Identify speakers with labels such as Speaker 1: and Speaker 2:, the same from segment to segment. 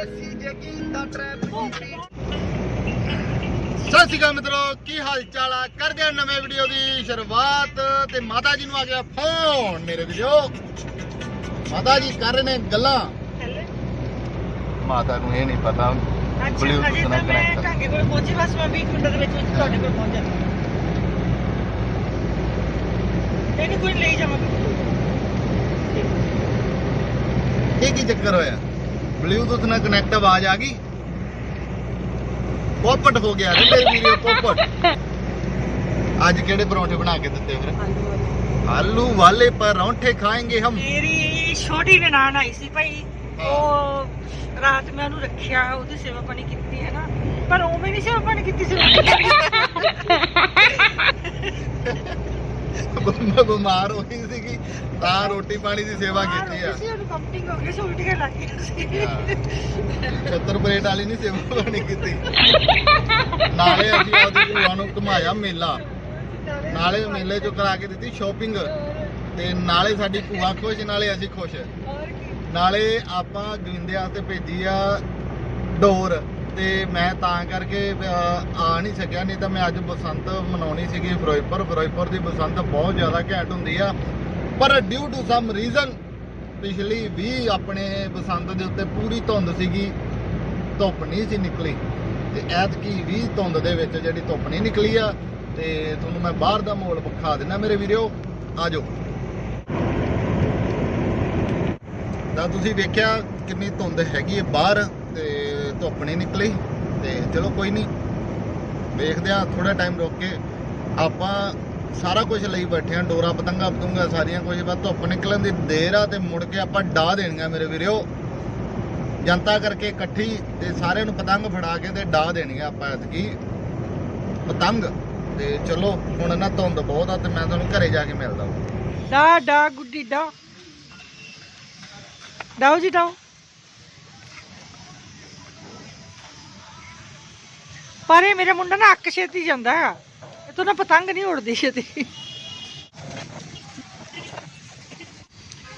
Speaker 1: ਸਤਿ ਸ਼੍ਰੀ ਅਕਾਲ ਮਿੱਤਰੋ ਕੀ ਹਾਲ ਚਾਲ ਆ? ਕਰਦੇ ਆ ਨਵੇਂ ਵੀਡੀਓ ਦੀ ਸ਼ੁਰੂਆਤ ਤੇ ਮਾਤਾ ਜੀ ਨੂੰ ਆ ਗਿਆ ਫੋਨ ਮੇਰੇ ਵੀਡੀਓ ਮਾਤਾ ਜੀ ਕਰ ਰਹੇ ਨੇ ਗੱਲਾਂ। ਮਾਤਾ ਨੂੰ ਇਹ ਨਹੀਂ ਪਤਾ।
Speaker 2: ਅੱਛਾ
Speaker 1: ਨਾਲ
Speaker 2: ਤਾਂ ਮੈਂ। ਕਾਂਗੇ ਕੋਲ ਪਹੁੰਚੀ ਬਸ ਮੈਂ 20 ਮਿੰਟਾਂ ਦੇ ਵਿੱਚ ਵਿੱਚ ਤੁਹਾਡੇ ਕੋਲ ਪਹੁੰਚ ਜਾਂਦੀ ਇਹਨੂੰ ਕੋਈ ਲਈ ਜਾਵਾਂਗੇ
Speaker 1: ਇਹ ਕੀ ਚੱਕਰ ਹੋਇਆ? ਬਲੂਟੁੱਥ ਨਾਲ ਕਨੈਕਟ ਆਵਾਜ਼ ਆ ਗਈ। ਪੋਪਟ ਹੋ ਗਿਆ ਰੇ ਮੇਰੇ ਵੀਰੇ ਪੋਪਟ। ਅੱਜ ਕਿਹੜੇ ਪਰੌਂਠੇ ਬਣਾ ਕੇ ਦਿੱਤੇ ਫਿਰ? ਆਲੂ ਵਾਲੇ ਪਰੌਂਠੇ ਖਾਏਂਗੇ ਹਮ।
Speaker 2: ਮੇਰੀ ਛੋਟੀ ਨਨਾਣ ਆਈ ਸੀ ਭਾਈ। ਉਹ ਰਾਤ ਮੈਂ ਉਹਨੂੰ ਰੱਖਿਆ ਉਹਦੀ ਸੇਵਾ ਪਾਣੀ ਕੀਤੀ ਹੈ ਨਾ। ਪਰ ਉਹ ਵੀ ਨਹੀਂ ਸੇਵਾ ਪਾਣੀ ਕੀਤੀ ਸੀ।
Speaker 1: ਬੰਦਾ ਬਿਮਾਰ ਹੋਈ ਸੀਗੀ। ਤਾਂ ਰੋਟੀ ਪਾਣੀ ਦੀ ਸੇਵਾ ਕੀਤੀ ਆ।
Speaker 2: ਸੀ ਉਹਨੂੰ ਕੰਪਿੰਗ ਹੋ ਗਈ ਸੀ ਉਲਟੀਆਂ ਲੱਗ ਗਈਆਂ ਸੀ।
Speaker 1: ਛੱਤਰ ਪਲੇਟ ਵਾਲੀ ਨਹੀਂ ਸੇਵਾ ਪਾਣੀ ਕੀਤੀ। ਨਾਲੇ ਅਸੀਂ ਉਹਦੀ ਭੂਆ ਨੂੰ ਘੁਮਾਇਆ ਮੇਲਾ। ਨਾਲੇ ਮੇਲੇ ਚੋਂ ਕਰਾ ਕੇ ਦਿੱਤੀ ਸ਼ਾਪਿੰਗ ਤੇ ਨਾਲੇ ਸਾਡੀ ਭੂਆ ਖੁਸ਼ ਨਾਲੇ ਅਸੀਂ ਖੁਸ਼। ਨਾਲੇ ਆਪਾਂ ਗਵਿੰਦੇ ਵਾਸਤੇ ਭੇਜੀ ਆ ਡੋਰ। ਤੇ ਮੈਂ ਤਾਂ ਕਰਕੇ ਆ ਨਹੀਂ ਸਕਿਆ। ਨਹੀਂ ਤਾਂ ਮੈਂ ਅੱਜ ਬਸੰਤ ਮਨਾਉਣੀ ਸੀਗੀ ਫਿਰੋਜ਼ਪੁਰ। ਫਿਰੋਜ਼ਪੁਰ ਦੀ ਬਸੰਤ ਬਹੁਤ ਜ਼ਿਆਦਾ ਘੈਂਟ ਹੁੰਦੀ ਆ। ਪਰ ਡਿਊ ਟੂ ਸਮ ਰੀਜ਼ਨ ਪਿਛਲੀ ਵੀ ਆਪਣੇ ਬਸੰਤ ਦੇ ਉੱਤੇ ਪੂਰੀ ਧੁੰਦ ਸੀਗੀ, ਧੁੱਪ ਨਹੀਂ ਸੀ ਨਿਕਲੀ। ਤੇ ਐਤਕੀ ਵੀ ਧੁੰਦ ਦੇ ਵਿੱਚ ਜਿਹੜੀ ਧੁੱਪ ਨਹੀਂ ਨਿਕਲੀ ਆ, ਤੇ ਤੁਹਾਨੂੰ ਮੈਂ ਬਾਹਰ ਦਾ ਮਾਹੌਲ ਵਿਖਾ ਦਿੰਦਾ ਮੇਰੇ ਵੀਡੀਓ ਆਜੋ। ਤਾਂ ਤੁਸੀਂ ਵੇਖਿਆ ਕਿੰਨੀ ਧੁੰਦ ਹੈਗੀ ਹੈ ਬਾਹਰ, ਤੇ ਧੁੱਪ ਨਹੀਂ ਨਿਕਲੀ, ਤੇ ਚਲੋ ਕੋਈ ਨਹੀਂ। ਵੇਖਦੇ ਆ ਥੋੜਾ ਟਾਈਮ ਰੁਕ ਕੇ ਆਪਾਂ ਸਾਰਾ ਕੁਝ ਲਈ ਬੈਠੇ ਆ, ਡੋਰਾ ਪਤੰਗਾ ਪਤੰਗਾ ਸਾਰੀਆਂ ਕੁਝ ਬਸ ਧੁੱਪ ਨਿਕਲਣ ਦੀ ਦੇਰ ਆ ਤੇ ਮੁੜ ਕੇ ਆਪਾਂ ਡਾ ਦੇਣੀਆਂ ਮੇਰੇ ਵੀਰਿਓ। ਜਨਤਾ ਕਰਕੇ ਇਕੱਠੀ ਤੇ ਸਾਰਿਆਂ ਨੂੰ ਪਤੰਗ ਫੜਾ ਕੇ ਤੇ ਡਾ ਦੇਣੀਆਂ ਆਪਾਂ ਐਤਕੀ। ਪਤੰਗ। ਤੇ ਚਲੋ, ਹੁਣ ਨਾ ਧੁੰਦ ਬਹੁਤ ਆ ਤੇ ਮੈਂ ਤੁਹਾਨੂੰ ਘਰੇ ਜਾ ਕੇ ਮਿਲਦਾ
Speaker 2: ਦਾ ਦਾ ਗੁੱਡੀ ਦਾ ਡਾਓ ਜੀ ਡਾਓ ਪਰ ਇਹ ਮੇਰਾ ਮੁੰਡਾ ਨਾ ਅੱਕ ਛੇਤੀ ਜਾਂਦਾ ਹੈ ਇਹ ਤੋਂ ਨਾ ਪਤੰਗ ਨਹੀਂ ਉੜਦੀ ਛੇਤੀ।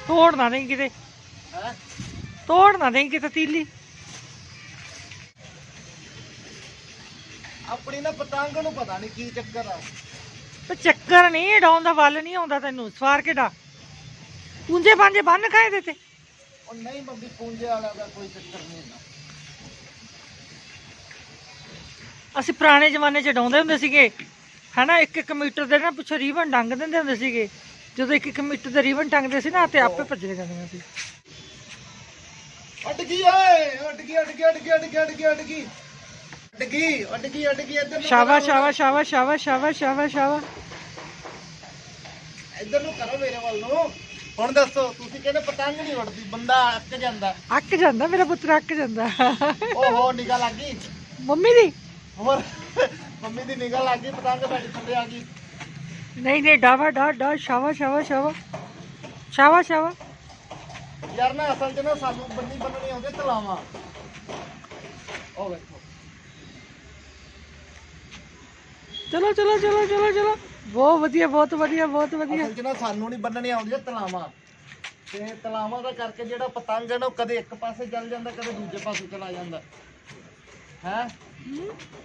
Speaker 2: ਤੋੜ ਨਾ ਦੇਂ ਕਿਤੇ।
Speaker 1: ਹੈ?
Speaker 2: ਤੋੜ ਨਾ ਦੇਂ ਕਿਤੇ ਤੀਲੀ।
Speaker 1: ਆਪਣੀ ਨਾ ਪਤੰਗ ਨੂੰ ਪਤਾ ਨਹੀਂ ਕੀ ਚੱਕਰ ਆ।
Speaker 2: ਤੇ ਚੱਕਰ ਨਹੀਂ ਡਾਉਣ ਦਾ ਵੱਲ ਨਹੀਂ ਆਉਂਦਾ ਤੈਨੂੰ ਸਵਾਰ ਕੇ ਡਾ। ਪੁੰਜੇ ਪਾਂਜੇ ਬੰਨ ਖਾਏ ਦੇ ਤੇ।
Speaker 1: ਉਹ ਨਹੀਂ ਮੰਮੀ ਪੂੰਜੇ ਵਾਲਾ ਦਾ ਕੋਈ ਚੱਕਰ ਨਹੀਂ ਹੁੰਦਾ
Speaker 2: ਅਸੀਂ ਪੁਰਾਣੇ ਜ਼ਮਾਨੇ 'ਚ ਡਾਉਂਦੇ ਹੁੰਦੇ ਸੀਗੇ। ਹਨਾ ਇੱਕ ਇੱਕ ਮੀਟਰ ਦੇ ਨਾ ਪਿੱਛੇ ਰੀਬਨ ਟੰਗ ਦਿੰਦੇ ਹੁੰਦੇ ਸੀਗੇ। ਜਦੋਂ ਇੱਕ ਇੱਕ ਮੀਟਰ ਦੇ ਰੀਬਨ ਟੰਗਦੇ ਸੀ ਨਾ ਤੇ ਆਪੇ ਭੱਜਦੇ ਜਾਂਦੀਆਂ ਸੀ।
Speaker 1: ਗਈ ਓਏ! ਉੱਡ ਗਈ ਉੱਡ ਗਈ ਉੱਡ ਗਈ ਉੱਡ ਗਈ ਉੱਡ ਗਈ ਇੱਧਰ ਕਰੋ,
Speaker 2: ਸ਼ਾਬਾਸ਼ ਸ਼ਾਬਾਸ਼ ਸ਼ਾਬਾਸ਼ ਸ਼ਾਬਾਸ਼ ਸ਼ਾਬਾਸ਼ ਸ਼ਾਬਾਸ਼।
Speaker 1: ਇੱਧਰ ਨੂੰ ਕਰੋ ਮੇਰੇ ਵੱਲ ਨੂੰ। ਹੁਣ ਦੱਸੋ ਤੁਸੀਂ ਕਹਿੰਦੇ ਪਤੰਗ ਨਹੀਂ ਉੱਡਦੀ ਬੰਦਾ ਅੱਕ ਜਾਂਦਾ।
Speaker 2: ਅੱਕ ਜਾਂਦਾ ਮੇਰਾ ਪੁੱਤਰ ਅੱਕ ਜਾਂਦਾ।
Speaker 1: ਓਹੋ ਨਿਗਾਹ ਲੱਗ ਗਈ।
Speaker 2: ਮੰਮੀ ਦੀ?
Speaker 1: ਹੋਰ? ਮੰਮੀ ਦੀ ਨਿਗਾਹ ਲੱਗ ਗਈ ਪਤੰਗ ਤੁਹਾਡੇ ਥੱਲੇ ਆ ਗਈ।
Speaker 2: ਨਹੀਂ ਨਹੀਂ ਡਾਵਾ ਡਾ ਡਾ ਸ਼ਾਬਾਸ਼ ਸ਼ਾਬਾਸ਼ ਸ਼ਾਬਾਸ਼ ਸ਼ਾਬਾਸ਼ ਸ਼ਾਬਾਸ਼
Speaker 1: ਯਾਰ ਨਾ ਅਸਲ 'ਚ ਨਾ ਸਾਨੂੰ ਬੰਨੀ ਬੰਨਣੀ ਆਉਂਦੇ ਤਲਾਵਾਂ। ਉਹ ਵੇਖੋ
Speaker 2: ਚਲੋ ਚਲੋ ਚਲੋ ਚਲੋ ਚਲੋ। ਬਹੁਤ ਵਧੀਆ ਬਹੁਤ ਵਧੀਆ ਬਹੁਤ ਵਧੀਆ।
Speaker 1: ਅਸਲ 'ਚ ਨਾ ਸਾਨੂੰ ਨਹੀਂ ਬੰਨਣੀ ਆਉਂਦੀਆਂ ਤਲਾਵਾਂ। ਤੇ ਤਲਾਵਾਂ ਦਾ ਕਰਕੇ ਜਿਹੜਾ ਪਤੰਗ ਹੈ ਨਾ ਉਹ ਕਦੇ ਇੱਕ ਪਾਸੇ ਚੱਲ ਜਾਂਦਾ ਕਦੇ ਦੂਜੇ ਪਾਸੇ ਚਲਾ ਜਾਂਦਾ। ਹੈ?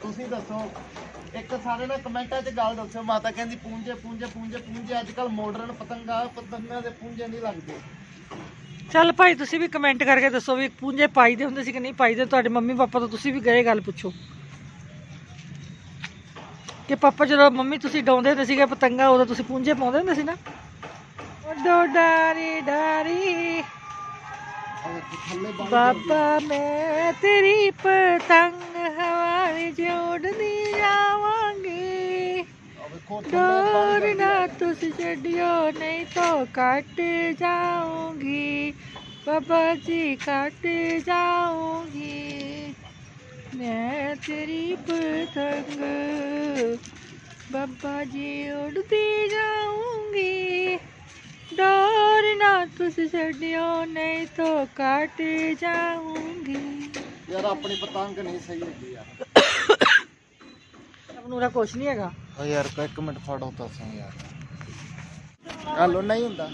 Speaker 1: ਤੁਸੀਂ ਦੱਸੋ। ਇੱਕ ਸਾਰੇ ਨਾ ਕਮੈਂਟਾਂ 'ਚ ਗੱਲ ਦੱਸੋ ਮਾਤਾ ਕਹਿੰਦੀ ਪੂੰਝੇ ਪੂੰਝੇ ਪੂੰਝੇ ਪੂੰਝੇ ਅੱਜ ਕੱਲ ਮਾਡਰਨ ਪਤੰਗਾ ਪਤੰਗਾਂ ਦੇ ਪੂੰਝੇ ਨਹੀਂ ਲੱਗਦੇ।
Speaker 2: ਚੱਲ ਭਾਈ ਤੁਸੀਂ ਵੀ ਕਮੈਂਟ ਕਰਕੇ ਦੱਸੋ ਵੀ ਪੂੰਜੇ ਪਾਈਦੇ ਹੁੰਦੇ ਸੀ ਕਿ ਨਹੀਂ ਪਾਈਦੇ ਤੁਹਾਡੇ ਮੰਮੀ ਪਾਪਾ ਤੋਂ ਤੁਸੀਂ ਵੀ ਗਏ ਗੱਲ ਪੁੱਛੋ। ਕਿ ਪਾਪਾ ਜਦੋਂ ਮੰਮੀ ਤੁਸੀਂ ਡਾਉਂਦੇ ਹੁੰਦੇ ਸੀਗੇ ਪਤੰਗਾ ਉਦੋਂ ਤੁਸੀਂ ਪੂੰਜੇ ਪਾਉਂਦੇ ਹੁੰਦੇ ਸੀ ਨਾ? ਡੋ ਡਾਰੀ ਡਾਰੀ। ਬਾਬਾ ਮੈਂ ਤੇਰੀ ਪਤੰਗ ਡੋਰ ਨਾ ਤੁਸੀਂ ਛੱਡਿਓ ਨਹੀਂ ਤਾਂ ਕੱਟ ਜਾਊਂਗੀ ਬਾਬਾ ਜੀ ਕੱਟ ਜਾਊਂਗੀ ਮੈਂ ਤੇਰੀ ਪਤੰਗ ਬਾਬਾ ਜੀ ਉਡਦੀ ਜਾਊਂਗੀ ਡੋਰ ਨਾ ਤੁਸੀਂ ਛੱਡਿਓ ਨਹੀਂ ਤਾਂ ਕੱਟ ਜਾਊਂਗੀ
Speaker 1: ਯਾਰ ਆਪਣੀ ਪਤੰਗ ਨਹੀਂ ਸਹੀ ਹੈਗੀ ਯਾਰ
Speaker 2: ਆਪਨੂਰਾ ਕੁਛ ਨਹੀਂ ਹੈਗਾ।
Speaker 1: ਓ ਯਾਰ ਕੋ ਇੱਕ ਮਿੰਟ ਫੜੋ ਤਾਂ ਸਹੀ ਯਾਰ ਹਲੋ ਨਹੀਂ ਹੁੰਦਾ।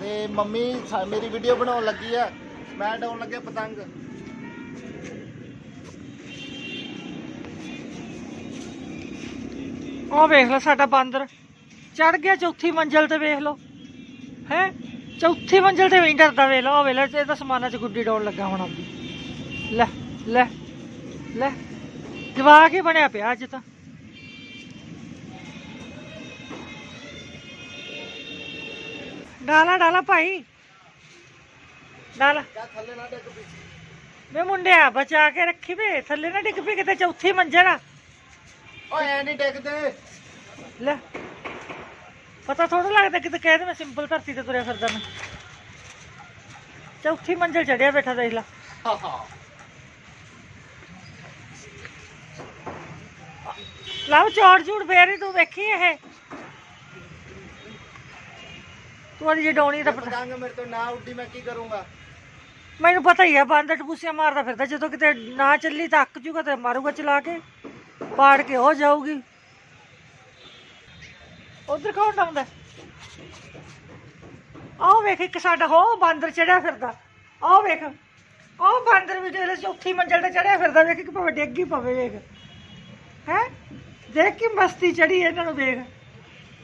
Speaker 1: ਤੇ ਮੰਮੀ ਸਾ- ਮੇਰੀ ਵੀਡੀਓ ਬਣਾਉਣ ਲੱਗੀ ਆ। ਮੈਂ ਡਾਉਣ ਲੱਗਿਆ ਪਤੰਗ।
Speaker 2: ਉਹ ਵੇਖ ਲਓ ਸਾਡਾ ਬਾਂਦਰ। ਚੜ ਗਿਆ ਚੌਥੀ ਮੰਜ਼ਲ ਤੇ ਵੇਖ ਲਓ। ਹੈ? ਚੌਥੀ ਮੰਜ਼ਲ ਤੇ ਵੀ ਨੀ ਡਰਦਾ ਵੇਖ ਲਓ। ਉਹ ਵੇਖ ਲਓ ਇਹ ਤਾਂ ਸਮਾਨਾਂ 'ਚ ਗੁੱਡੀ ਡੋਲ ਲੱਗਾ ਹੁਣ ਆਪਦੀ। ਲੈ ਲੈ ਲੈ। ਜਵਾਕ ਹੀ ਬਣਿਆ ਪਿਆ ਅੱਜ ਤਾਂ। ਡਾਲਾ ਡਾਲਾ ਭਾਈ। ਡਾਲਾ।
Speaker 1: ਥੱਲੇ ਨਾ ਡਿੱਗ ਪਈ।
Speaker 2: ਵੇ ਮੁੰਡਿਆ ਬਚਾ ਕੇ ਰੱਖੀ ਵੇ। ਥੱਲੇ ਨਾ ਡਿੱਗ ਪਈ ਕਿਤੇ ਚੌਥੀ ਮੰਜ਼ਲ ਆ।
Speaker 1: ਓਏ ਐ ਨਹੀਂ ਡਿੱਗਦੇ।
Speaker 2: ਲੈ ਪਤਾ ਥੋੜਾ ਲੱਗਦਾ ਕਿਤੇ ਕਹਿ ਦੇ ਮੈਂ ਸਿੰਪਲ ਧਰਤੀ ਤੇ ਤੁਰਿਆ ਫਿਰਦਾ ਮੈਂ। ਚੌਥੀ ਮੰਜ਼ਲ ਚੜਿਆ ਬੈਠਾ ਦੇਖ ਲਾ।
Speaker 1: ਹਾ ਹਾ।
Speaker 2: ਲਵ ਚੌੜ ਝੂੜ ਫੇਰ ਤੂੰ ਵੇਖੀ ਇਹ। ਤੂੰ ਅੜੀ ਜਡਾਉਣੀ ਤਾਂ ਪਤਾ
Speaker 1: ਪਤੰਗ ਮੇਰੇ ਤੋਂ ਨਾ ਉੱਡੀ ਮੈਂ ਕੀ ਕਰੂੰਗਾ?
Speaker 2: ਮੈਨੂੰ ਪਤਾ ਹੀ ਆ ਬਾਂਦਰ ਟਪੂਸੀਆਂ ਮਾਰਦਾ ਫਿਰਦਾ ਜਦੋਂ ਕਿਤੇ ਨਾ ਚੱਲੀ ਤਾਂ ਅੱਕ ਜੂਗਾ ਤੇ ਮਾਰੂਗਾ ਚਲਾ ਕੇ। ਪਾੜ ਕੇ ਹੋ ਜਾਊਗੀ। ਉਧਰ ਕੌਣ ਆਉਂਦਾ ਆਹ ਵੇਖ ਇੱਕ ਸਾਡਾ ਹੋ ਬਾਂਦਰ ਚੜਿਆ ਫਿਰਦਾ। ਆਹ ਵੇਖ ਆਹ ਬਾਂਦਰ ਵੀ ਜਿਹੜੇ ਚੌਥੀ ਮੰਜ਼ਲ ਤੇ ਚੜਿਆ ਫਿਰਦਾ ਵੇਖ ਕਿ ਭਾਵੇਂ ਡਿੱਗ ਹੀ ਪਵੇ ਵੇਖ। ਹੈ? ਦੇਖ ਕੀ ਮਸਤੀ ਚੜੀ ਇਹਨਾਂ ਨੂੰ ਵੇਖ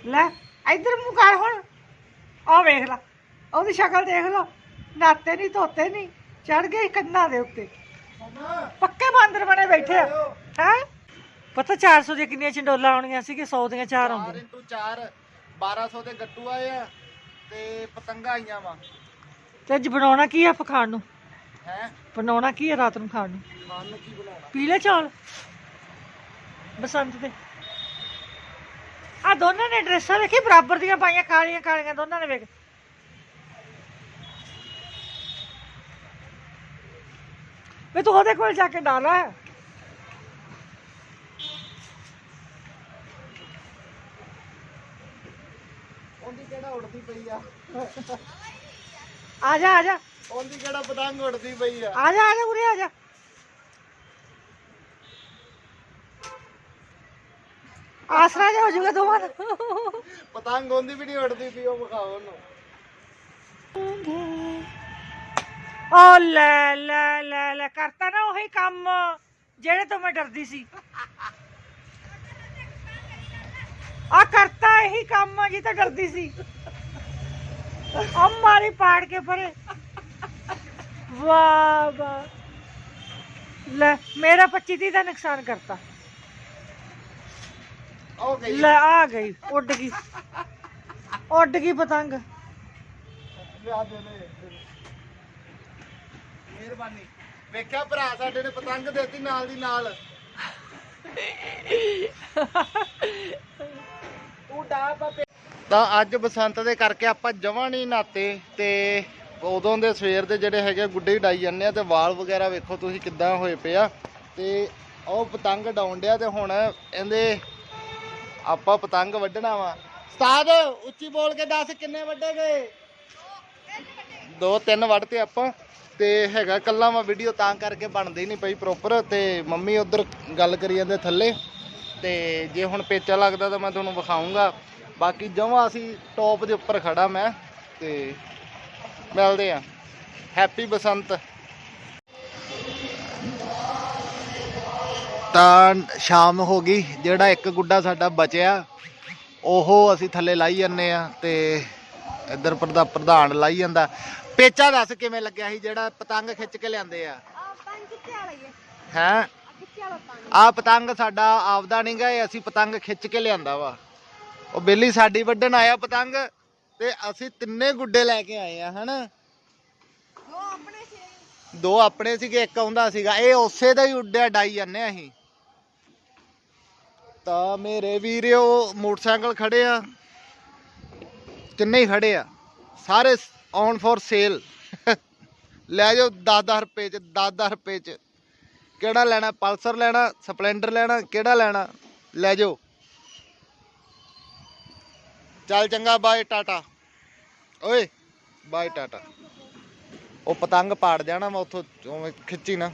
Speaker 2: ਲੈ ਇੱਧਰ ਮੂੰਹ ਕਰ ਹੁਣ। ਆਹ ਵੇਖ ਲੈ ਉਹਦੀ ਸ਼ਕਲ ਦੇਖ ਲਓ। ਨਾਤੇ ਨਹੀਂ ਧੋਤੇ ਨਹੀਂ ਚੜ ਗਏ ਕੰਨਾਂ ਦੇ ਉੱਤੇ। ਪੱਕੇ ਬਾਂਦਰ ਬਣੇ ਬੈਠੇ ਆ। ਹੈ? ਪਤਾ 400 ਦੀਆਂ ਕਿੰਨੀਆਂ ਚੰਡੋਲਾਂ ਆਉਣੀਆਂ ਸੀ ਕਿ 100 ਦੀਆਂ ਚਾਰ
Speaker 1: 4
Speaker 2: ਆਉਂਦੀਆਂ?
Speaker 1: 4 1200 ਦੇ ਗੱਟੂ ਆਏ ਆ ਤੇ ਪਤੰਗਾ ਆਈਆਂ ਵਾ।
Speaker 2: ਤੇ ਅੱਜ ਬਣਾਉਣਾ ਕੀ ਆ ਆਪਾਂ ਖਾਣ ਨੂੰ?
Speaker 1: ਹੈ?
Speaker 2: ਬਣਾਉਣਾ ਕੀ ਆ ਰਾਤ ਨੂੰ ਖਾਣ ਨੂੰ?
Speaker 1: ਖਾਣ ਨੂੰ ਕੀ ਬਣਾਉਣਾ?
Speaker 2: ਪੀਲੇ ਚੌਲ? ਬਸੰਤ ਦੇ। ਆ ਦੋਨਾਂ ਨੇ ਡਰੈਸਾਂ ਵੇਖੀ ਬਰਾਬਰ ਦੀਆਂ ਪਾਈਆਂ ਕਾਲੀਆਂ ਕਾਲੀਆਂ ਦੋਨਾਂ ਨੇ ਵੇਖ। ਵੇ ਤੂੰ ਉਹਦੇ ਕੋਲ ਜਾ ਕੇ ਡਾਲਾ
Speaker 1: ਉਹਦੀ ਕਿਹੜਾ ਉੜਦੀ ਪਈ ਆ?
Speaker 2: ਆ ਜਾ ਆ ਜਾ।
Speaker 1: ਉਹਦੀ ਕਿਹੜਾ ਪਤੰਗ ਉੜਦੀ ਪਈ ਆ?
Speaker 2: ਆ ਜਾ ਆ ਜਾ ਉਰੇ ਆ ਜਾ। ਆਸਰਾ ਜਾ ਹੋ ਜਾਊਗਾ ਦੋਵਾਂ ਦਾ।
Speaker 1: ਪਤੰਗ ਉਹਦੀ ਵੀ ਨਹੀਂ ਉੜਦੀ ਪਈ ਉਹ ਵਿਖਾਓ ਉਹਨੂੰ।
Speaker 2: ਓ ਲੈ ਲੈ ਲੈ ਲੈ ਕਰਤਾ ਨਾ ਉਹੀ ਕੰਮ ਜਿਹੜੇ ਤੋਂ ਮੈਂ ਡਰਦੀ ਸੀ। ਆ ਕਰਤਾ ਇਹੀ ਕੰਮ ਜੀ ਤਾਂ ਡਰਦੀ ਸੀ। ਆ ਮਾਰੀ ਪਾੜ ਕੇ ਪਰੇ ਵਾਹ ਵਾਹ। ਲੈ ਮੇਰਾ 25 ਦੀ ਦਾ ਨੁਕਸਾਨ ਕਰਤਾ। ਲੈ ਆ ਗਈ ਉੱਡ ਗਈ। ਉੱਡ ਗਈ ਪਤੰਗ।
Speaker 1: ਲਿਆ ਦੇ ਦੇ। ਮਿਹਰਬਾਨੀ। ਵੇਖਿਆ ਭਰਾ ਸਾਡੇ ਨੇ ਪਤੰਗ ਦੇਤੀ ਨਾਲ ਦੀ ਨਾਲ। ਤੂੰ ਅੱਜ ਬਸੰਤ ਦੇ ਕਰਕੇ ਆਪਾਂ ਜਮਾਂ ਨਹੀਂ ਨਾਤੇ ਤੇ ਉਦੋਂ ਦੇ ਸਵੇਰ ਦੇ ਜਿਹੜੇ ਹੈਗੇ ਗੁੱਡੇ ਹੀ ਡਾਈ ਜਾਂਦੇ ਆ ਤੇ ਵਾਲ ਵਗੈਰਾ ਵੇਖੋ ਤੁਸੀਂ ਕਿੱਦਾਂ ਹੋਏ ਪਏ ਆ। ਤੇ ਉਹ ਪਤੰਗ ਡਾਉਣ ਡਿਆ ਤੇ ਹੁਣ ਇਹਦੇ ਆਪਾਂ ਪਤੰਗ ਵੱਢਣਾ ਵਾ। ਉਸਤਾਦ, ਉੱਚੀ ਬੋਲ ਕੇ ਦੱਸ ਕਿੰਨੇ ਵੱਡੇ ਗਏ? ਦੋ, ਤਿੰਨ ਵੱਢਤੇ ਆਪਾਂ। ਤੇ ਹੈਗਾ ਕੱਲਾ ਵਾ ਵੀਡੀਓ ਤਾਂ ਕਰਕੇ ਬਣਦੀ ਨਹੀਂ ਪਈ ਪ੍ਰੋਪਰ ਤੇ ਮੰਮੀ ਉਧਰ ਗੱਲ ਕਰੀ ਜਾਂਦੇ ਥੱਲੇ। ਤੇ ਜੇ ਹੁਣ ਪੇਚਾ ਲੱਗਦਾ ਤਾਂ ਮੈਂ ਤੁਹਾਨੂੰ ਵਿਖਾਉਂਗਾ ਬਾਕੀ ਜਮਾਂ ਅਸੀਂ ਟੌਪ ਦੇ ਉੱਪਰ ਖੜਾ ਮੈਂ। ਤੇ ਮਿਲਦੇ ਆ ਹੈਪੀ ਬਸੰਤ। ਤਾਂ ਸ਼ਾਮ ਹੋ ਗਈ ਜਿਹੜਾ ਇੱਕ ਗੁੱਡਾ ਸਾਡਾ ਬਚਿਆ ਉਹ ਅਸੀਂ ਥੱਲੇ ਲਾਈ ਜੰਨੇ ਆ ਤੇ ਇੱਧਰ ਪ੍ਰਧਾ ਪ੍ਰਧਾਨ ਲਾਈ ਜਾਂਦਾ। ਪੇਚਾ ਦੱਸ ਕਿਵੇਂ ਲੱਗਿਆ ਸੀ ਜਿਹੜਾ ਪਤੰਗ ਖਿੱਚ ਕੇ ਲਿਆਂਦੇ ਆ? ਹੈ ਆ? ਪਤੰਗ? ਸਾਡਾ ਆਪਦਾ ਨਹੀਂ ਗਾ ਇਹ ਅਸੀਂ ਪਤੰਗ ਖਿੱਚ ਕੇ ਲਿਆਂਦਾ ਵਾ। ਉਹ ਬੇਲੀ ਸਾਡੀ ਵੱਢਣ ਆਇਆ ਪਤੰਗ ਤੇ ਅਸੀਂ ਤਿੰਨੇ ਗੁੱਡੇ ਲੈ ਕੇ ਆਏ ਆ ਹਨਾ? ਦੋ ਆਪਣੇ ਸੀਗੇ ਇੱਕ ਆਉਂਦਾ ਸੀਗਾ। ਇਹ ਉਸੇ ਦਾ ਹੀ ਉੱਡਿਆ ਡਾਈ ਜਾਂਦੇ ਆ ਅਸੀਂ। ਤਾਂ ਮੇਰੇ ਵੀਰਿਓ ਮੋਟਰਸਾਈਕਲ ਖੜੇ ਆ। ਕਿੰਨੇ ਹੀ ਖੜੇ ਆ। ਸਾਰੇ ਔਨ ਫॉर ਸੇਲ ਲੈ ਜਾਓ 10-10 ਰੁਪਏ ਚ 10-10 ਰੁਪਏ ਚ। ਕਿਹੜਾ ਲੈਣਾ? ਪਲਸਰ ਲੈਣਾ, ਸਪਲੈਂਡਰ ਲੈਣਾ, ਕਿਹੜਾ ਲੈਣਾ? ਲੈ ਜਾਓ। ਚੱਲ ਚੰਗਾ, ਬਾਏ, ਟਾਟਾ। ਓਏ, ਬਾਏ, ਟਾਟਾ। ਉਹ ਪਤੰਗ ਪਾੜ ਜਾਣਾ ਮੈਂ ਉੱਥੋਂ, ਉਵੇਂ ਖਿੱਚੀ ਨਾ।